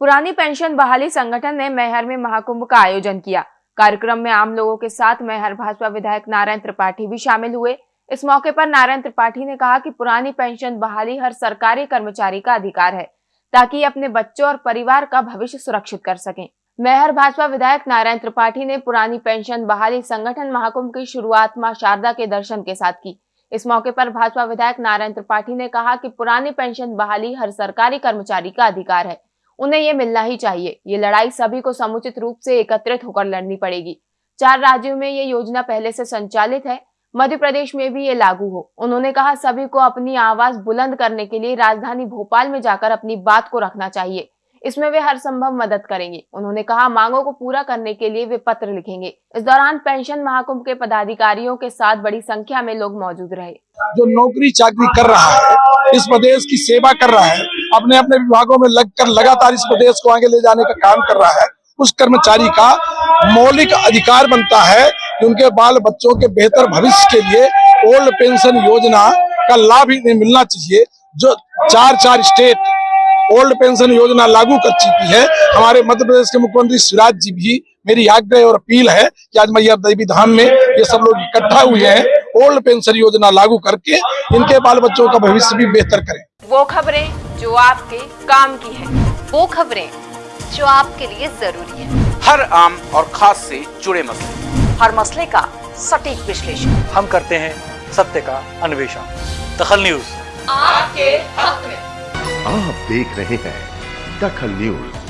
पुरानी पेंशन बहाली संगठन ने मैहर में महाकुंभ का आयोजन किया। कार्यक्रम में आम लोगों के साथ मैहर भाजपा विधायक नारायण त्रिपाठी भी शामिल हुए। इस मौके पर नारायण त्रिपाठी ने कहा कि पुरानी पेंशन बहाली हर सरकारी कर्मचारी का अधिकार है, ताकि अपने बच्चों और परिवार का भविष्य सुरक्षित कर सकें। मैहर भाजपा विधायक नारायण त्रिपाठी ने पुरानी पेंशन बहाली संगठन महाकुंभ की शुरुआत माँ शारदा के दर्शन के साथ की। इस मौके पर भाजपा विधायक नारायण त्रिपाठी ने कहा कि पुरानी पेंशन बहाली हर सरकारी कर्मचारी का अधिकार है उन्हें ये मिलना ही चाहिए। ये लड़ाई सभी को समुचित रूप से एकत्रित होकर लड़नी पड़ेगी। चार राज्यों में ये योजना पहले से संचालित है। मध्य प्रदेश में भी ये लागू हो। उन्होंने कहा, सभी को अपनी आवाज़ बुलंद करने के लिए राजधानी भोपाल में जाकर अपनी बात को रखना चाहिए। इसमें वे हर संभव मदद करेंगे। उन्होंने कहा, मांगों को पूरा करने के लिए वे पत्र लिखेंगे। इस दौरान पेंशन महाकुंभ के पदाधिकारियों के साथ बड़ी संख्या में लोग मौजूद रहे। जो नौकरी चाकरी कर रहा है इस प्रदेश की सेवा कर रहा है, अपने अपने विभागों में लगकर लगातार इस प्रदेश को आगे ले जाने का काम कर रहा है, उस कर्मचारी का मौलिक अधिकार बनता है कि उनके बाल बच्चों के बेहतर भविष्य के लिए ओल्ड पेंशन योजना का लाभ इन्हें मिलना चाहिए, जो चार चार स्टेट ओल्ड पेंशन योजना लागू कर चुकी है। हमारे मध्य प्रदेश के मुख्यमंत्री शिवराज जी भी मेरी आग्रह और अपील है कि आज मैया देवी धाम में ये सब लोग इकट्ठा हुए हैं। ओल्ड पेंशन योजना लागू करके इनके बाल बच्चों का भविष्य भी बेहतर करें। वो खबरें जो आपके काम की है वो खबरें जो आपके लिए ज़रूरी है। हर आम और खास से जुड़े मसले। हर मसले का सटीक विश्लेषण। हम करते हैं सत्य का अन्वेषण। दखल न्यूज़। आपके हक में। आप देख रहे हैं दखल न्यूज़।